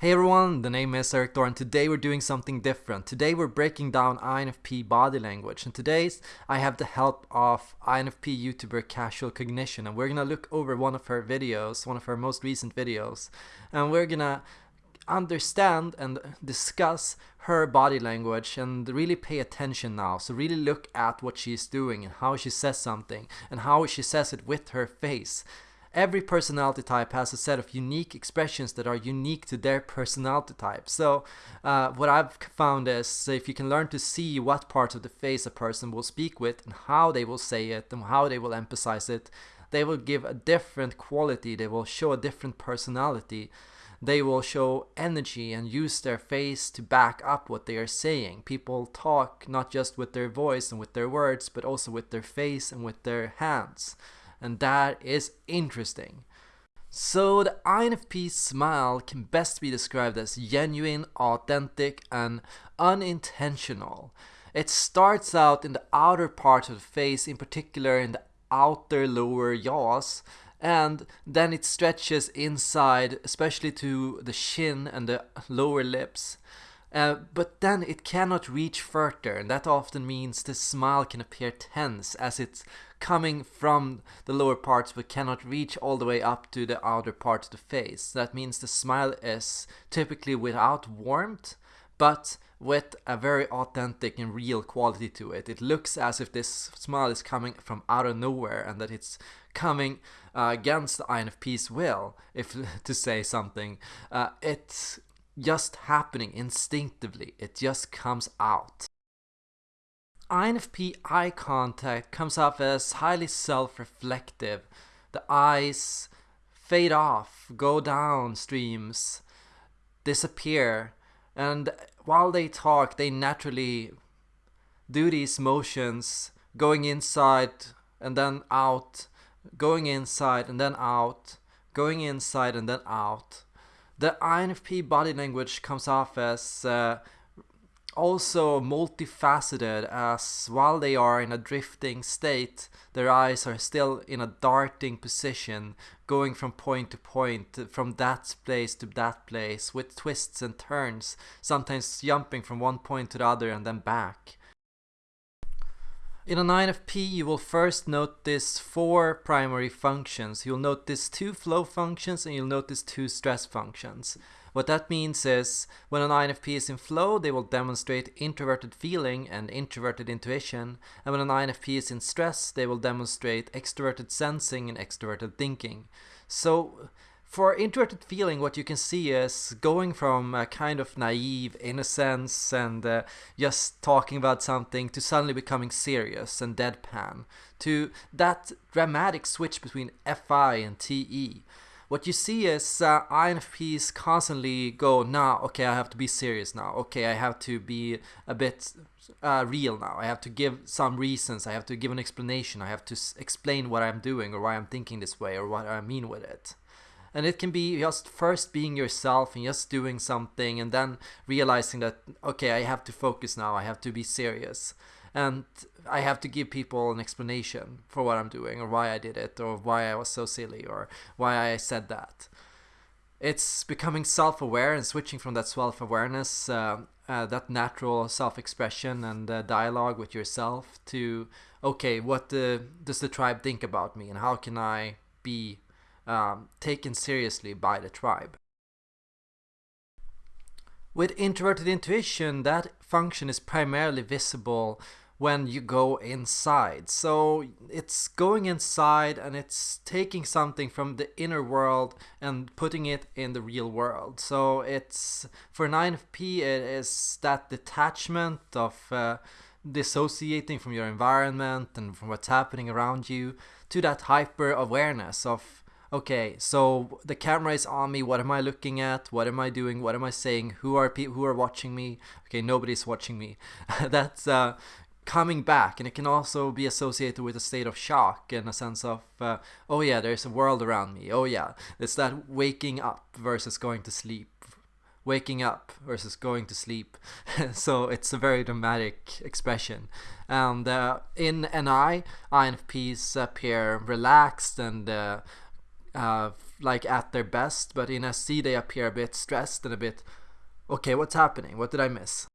Hey everyone, the name is Erik Thor and today we're doing something different. Today we're breaking down INFP body language and today's I have the help of INFP YouTuber Casual Cognition and we're gonna look over one of her videos, one of her most recent videos and we're gonna understand and discuss her body language and really pay attention now. So really look at what she's doing and how she says something and how she says it with her face. Every personality type has a set of unique expressions that are unique to their personality type. So uh, what I've found is if you can learn to see what parts of the face a person will speak with and how they will say it and how they will emphasize it, they will give a different quality, they will show a different personality. They will show energy and use their face to back up what they are saying. People talk not just with their voice and with their words, but also with their face and with their hands and that is interesting. So the INFP smile can best be described as genuine, authentic, and unintentional. It starts out in the outer part of the face, in particular in the outer lower jaws, and then it stretches inside, especially to the chin and the lower lips. Uh, but then it cannot reach further, and that often means the smile can appear tense as it's coming from the lower parts but cannot reach all the way up to the outer part of the face. That means the smile is typically without warmth, but with a very authentic and real quality to it. It looks as if this smile is coming from out of nowhere and that it's coming uh, against the INFP's will, if to say something. Uh, just happening instinctively. It just comes out. INFP eye contact comes off as highly self-reflective. The eyes fade off, go down streams, disappear, and while they talk, they naturally do these motions, going inside and then out, going inside and then out, going inside and then out the INFP body language comes off as uh, also multifaceted as while they are in a drifting state, their eyes are still in a darting position, going from point to point, from that place to that place, with twists and turns, sometimes jumping from one point to the other and then back. In an INFP, you will first notice four primary functions. You'll notice two flow functions and you'll notice two stress functions. What that means is when an INFP is in flow, they will demonstrate introverted feeling and introverted intuition. And when an INFP is in stress, they will demonstrate extroverted sensing and extroverted thinking. So for introverted feeling, what you can see is going from a kind of naive innocence and uh, just talking about something to suddenly becoming serious and deadpan to that dramatic switch between FI and TE. What you see is uh, INFPs constantly go, now, okay, I have to be serious now. Okay, I have to be a bit uh, real now. I have to give some reasons. I have to give an explanation. I have to explain what I'm doing or why I'm thinking this way or what I mean with it. And it can be just first being yourself and just doing something and then realizing that, okay, I have to focus now, I have to be serious. And I have to give people an explanation for what I'm doing or why I did it or why I was so silly or why I said that. It's becoming self-aware and switching from that self-awareness, uh, uh, that natural self-expression and uh, dialogue with yourself to, okay, what does the tribe think about me and how can I be um, taken seriously by the tribe. With introverted intuition, that function is primarily visible when you go inside. So it's going inside and it's taking something from the inner world and putting it in the real world. So it's for an INFP, it is that detachment of uh, dissociating from your environment and from what's happening around you to that hyper awareness of okay, so the camera is on me. What am I looking at? What am I doing? What am I saying? Who are people who are watching me? Okay, nobody's watching me. That's uh, coming back, and it can also be associated with a state of shock and a sense of, uh, oh yeah, there's a world around me. Oh yeah, it's that waking up versus going to sleep. Waking up versus going to sleep. so it's a very dramatic expression. And uh, in NI, INFPs appear relaxed and uh, like at their best, but in SE they appear a bit stressed and a bit, okay, what's happening? What did I miss?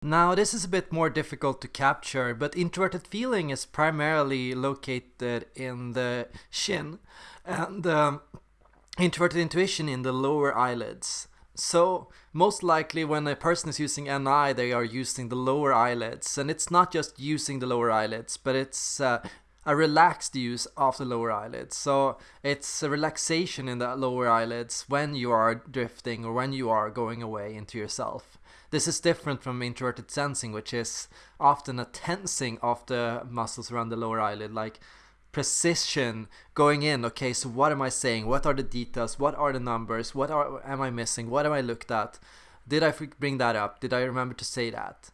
Now, this is a bit more difficult to capture, but introverted feeling is primarily located in the shin and um, introverted intuition in the lower eyelids. So, most likely when a person is using NI, they are using the lower eyelids, and it's not just using the lower eyelids, but it's uh, a relaxed use of the lower eyelids. So it's a relaxation in the lower eyelids when you are drifting or when you are going away into yourself. This is different from introverted sensing, which is often a tensing of the muscles around the lower eyelid, like precision going in. Okay, so what am I saying? What are the details? What are the numbers? What are am I missing? What am I looked at? Did I bring that up? Did I remember to say that?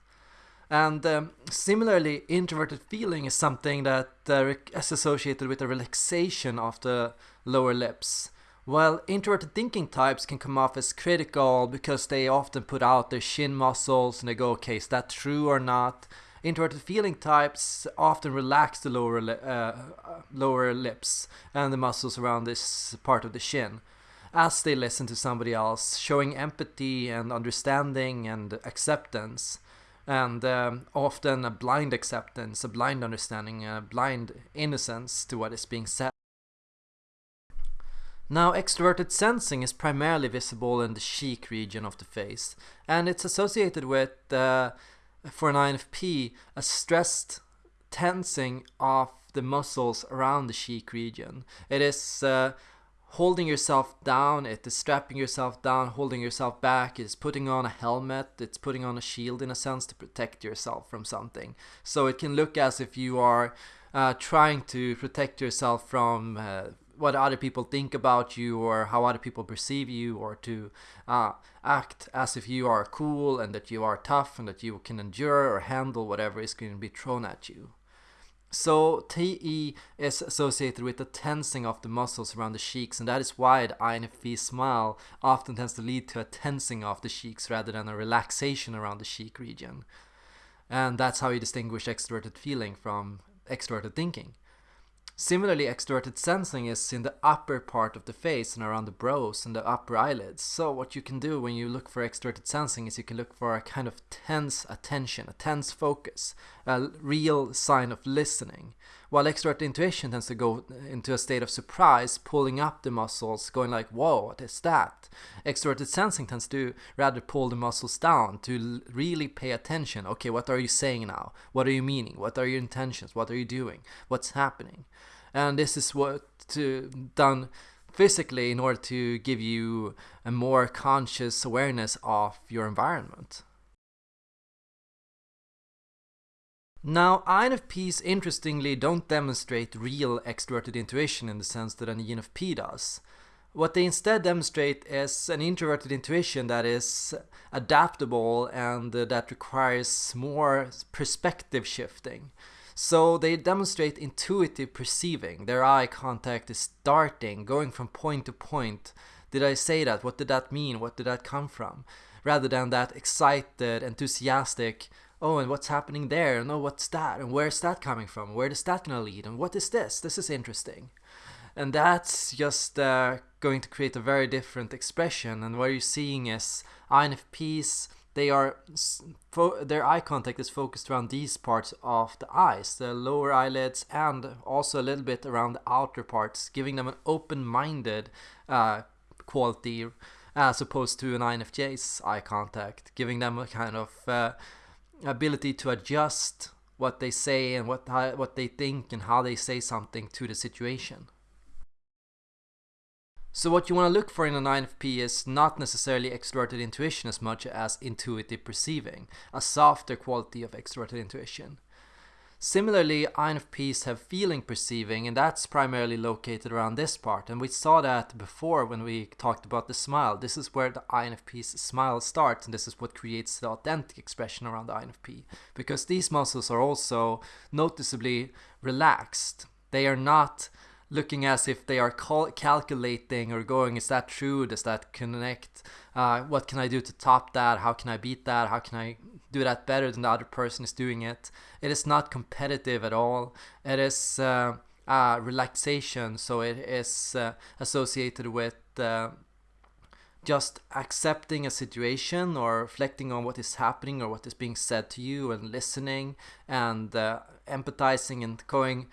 And um, similarly, introverted feeling is something that uh, is associated with a relaxation of the lower lips. While introverted thinking types can come off as critical because they often put out their chin muscles and they go, okay, is that true or not? Introverted feeling types often relax the lower, li uh, lower lips and the muscles around this part of the chin as they listen to somebody else, showing empathy and understanding and acceptance and um, often a blind acceptance, a blind understanding, a blind innocence to what is being said. Now, extroverted sensing is primarily visible in the cheek region of the face, and it's associated with, uh, for an INFP, a stressed tensing of the muscles around the cheek region. It is uh, holding yourself down, it is strapping yourself down, holding yourself back, it's putting on a helmet, it's putting on a shield in a sense to protect yourself from something. So it can look as if you are uh, trying to protect yourself from uh, what other people think about you or how other people perceive you or to uh, act as if you are cool and that you are tough and that you can endure or handle whatever is going to be thrown at you. So TE is associated with the tensing of the muscles around the cheeks and that is why the INFP smile often tends to lead to a tensing of the cheeks rather than a relaxation around the cheek region. And that's how you distinguish extroverted feeling from extroverted thinking. Similarly, extroverted sensing is in the upper part of the face and around the brows and the upper eyelids. So what you can do when you look for extroverted sensing is you can look for a kind of tense attention, a tense focus, a real sign of listening. While extroverted intuition tends to go into a state of surprise, pulling up the muscles, going like, whoa, what is that? Extroverted sensing tends to rather pull the muscles down to really pay attention. Okay, what are you saying now? What are you meaning? What are your intentions? What are you doing? What's happening? and this is what to, done physically in order to give you a more conscious awareness of your environment. Now, INFPs interestingly don't demonstrate real extroverted intuition in the sense that an ENFP does. What they instead demonstrate is an introverted intuition that is adaptable and uh, that requires more perspective shifting. So they demonstrate intuitive perceiving. Their eye contact is starting, going from point to point. Did I say that? What did that mean? What did that come from? Rather than that excited, enthusiastic, oh, and what's happening there? And oh, what's that? And where's that coming from? Where is that going to lead? And what is this? This is interesting. And that's just uh, going to create a very different expression. And what you're seeing is INFPs they are their eye contact is focused around these parts of the eyes, the lower eyelids, and also a little bit around the outer parts, giving them an open-minded uh, quality as opposed to an INFJ's eye contact, giving them a kind of uh, ability to adjust what they say and what what they think and how they say something to the situation. So what you want to look for in an INFP is not necessarily extroverted intuition as much as intuitive perceiving, a softer quality of extroverted intuition. Similarly, INFPs have feeling perceiving and that's primarily located around this part and we saw that before when we talked about the smile. This is where the INFP's smile starts and this is what creates the authentic expression around the INFP because these muscles are also noticeably relaxed. They are not looking as if they are cal calculating or going, is that true? Does that connect? Uh, what can I do to top that? How can I beat that? How can I do that better than the other person is doing it? It is not competitive at all. It is uh, uh, relaxation, so it is uh, associated with uh, just accepting a situation or reflecting on what is happening or what is being said to you and listening and uh, empathizing and going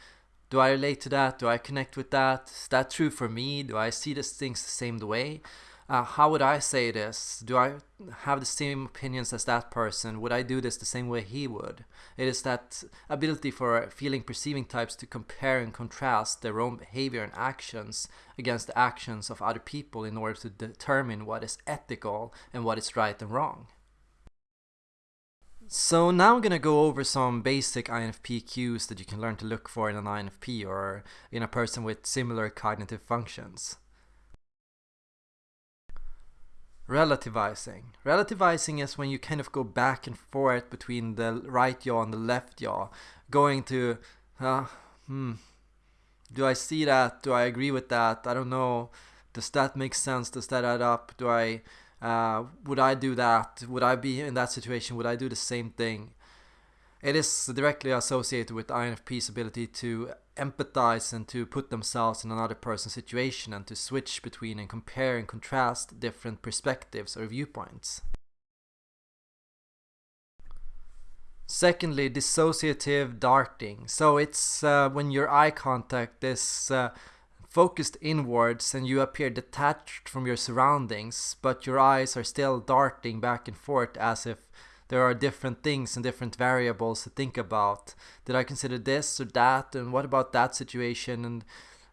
do i relate to that? Do i connect with that? Is that true for me? Do i see these things the same way uh, how would I say this? Do I have the same opinions as that person? Would I do this the same way he would? It is that ability for feeling perceiving types to compare and contrast their own behavior and actions against the actions of other people in order to determine what is ethical and what is right and wrong. So now I'm gonna go over some basic INFP cues that you can learn to look for in an INFP or in a person with similar cognitive functions. Relativizing. Relativizing is when you kind of go back and forth between the right yaw and the left yaw, going to, uh, hmm, do I see that? Do I agree with that? I don't know. Does that make sense? Does that add up? Do I, uh, would I do that? Would I be in that situation? Would I do the same thing? It is directly associated with INFP's ability to empathize and to put themselves in another person's situation and to switch between and compare and contrast different perspectives or viewpoints. Secondly, dissociative darting. So it's uh, when your eye contact is uh, focused inwards and you appear detached from your surroundings, but your eyes are still darting back and forth as if there are different things and different variables to think about. Did I consider this or that? And what about that situation? And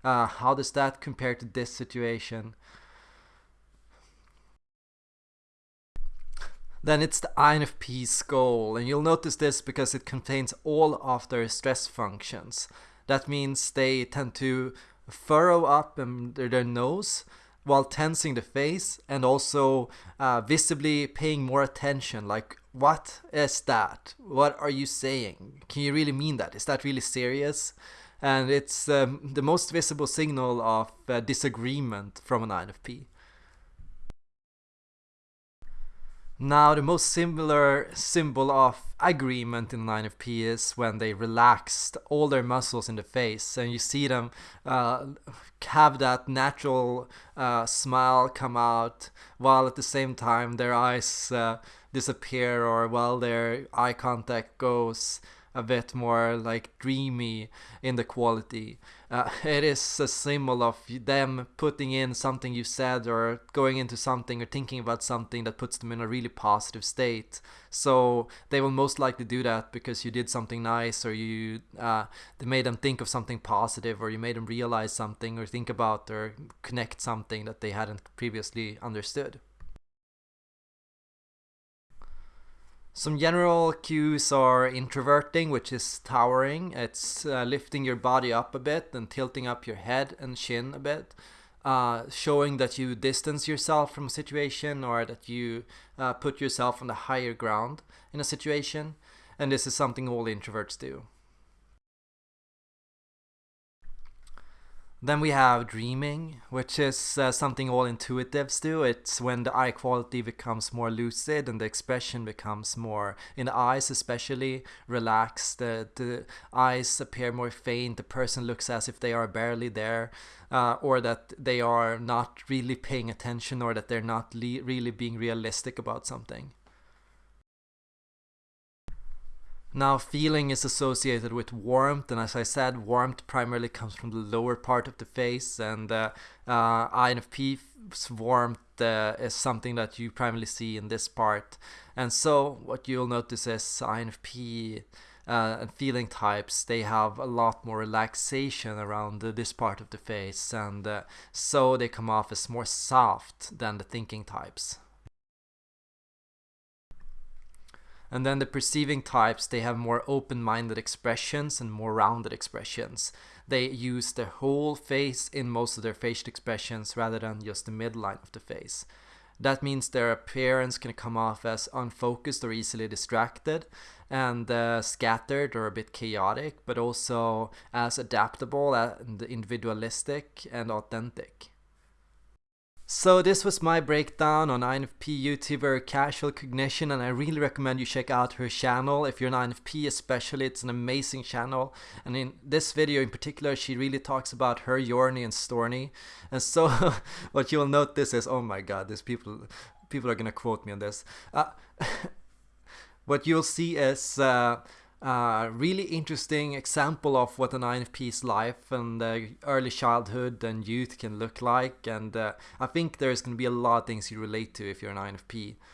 uh, how does that compare to this situation? Then it's the INFP's goal, and you'll notice this because it contains all of their stress functions. That means they tend to furrow up under their nose while tensing the face and also uh, visibly paying more attention like what is that? What are you saying? Can you really mean that? Is that really serious? And it's um, the most visible signal of uh, disagreement from an INFP Now, the most similar symbol of agreement in INFP is when they relaxed all their muscles in the face and you see them uh, have that natural uh, smile come out while at the same time their eyes uh, disappear or while their eye contact goes a bit more like dreamy in the quality. Uh, it is a symbol of them putting in something you said or going into something or thinking about something that puts them in a really positive state. So they will most likely do that because you did something nice or you uh, they made them think of something positive or you made them realize something or think about or connect something that they hadn't previously understood. Some general cues are introverting, which is towering. It's uh, lifting your body up a bit and tilting up your head and chin a bit. Uh, showing that you distance yourself from a situation or that you uh, put yourself on the higher ground in a situation. And this is something all introverts do. Then we have dreaming, which is uh, something all intuitives do. It's when the eye quality becomes more lucid and the expression becomes more, in the eyes especially, relaxed. The, the eyes appear more faint. The person looks as if they are barely there, uh, or that they are not really paying attention, or that they're not really being realistic about something. Now feeling is associated with warmth and as I said warmth primarily comes from the lower part of the face and uh, uh, INFP's warmth uh, is something that you primarily see in this part and so what you'll notice is INFP uh, and feeling types they have a lot more relaxation around this part of the face and uh, so they come off as more soft than the thinking types. And then the perceiving types, they have more open-minded expressions and more rounded expressions. They use their whole face in most of their facial expressions rather than just the midline of the face. That means their appearance can come off as unfocused or easily distracted and uh, scattered or a bit chaotic, but also as adaptable and individualistic and authentic. So this was my breakdown on INFP YouTuber Casual Cognition and I really recommend you check out her channel if you're an INFP especially it's an amazing channel. And in this video in particular she really talks about her Yorny and Storny and so what you'll notice is oh my god these people people are gonna quote me on this. Uh, what you'll see is uh, uh, really interesting example of what an INFP's life and uh, early childhood and youth can look like and uh, I think there's going to be a lot of things you relate to if you're an INFP.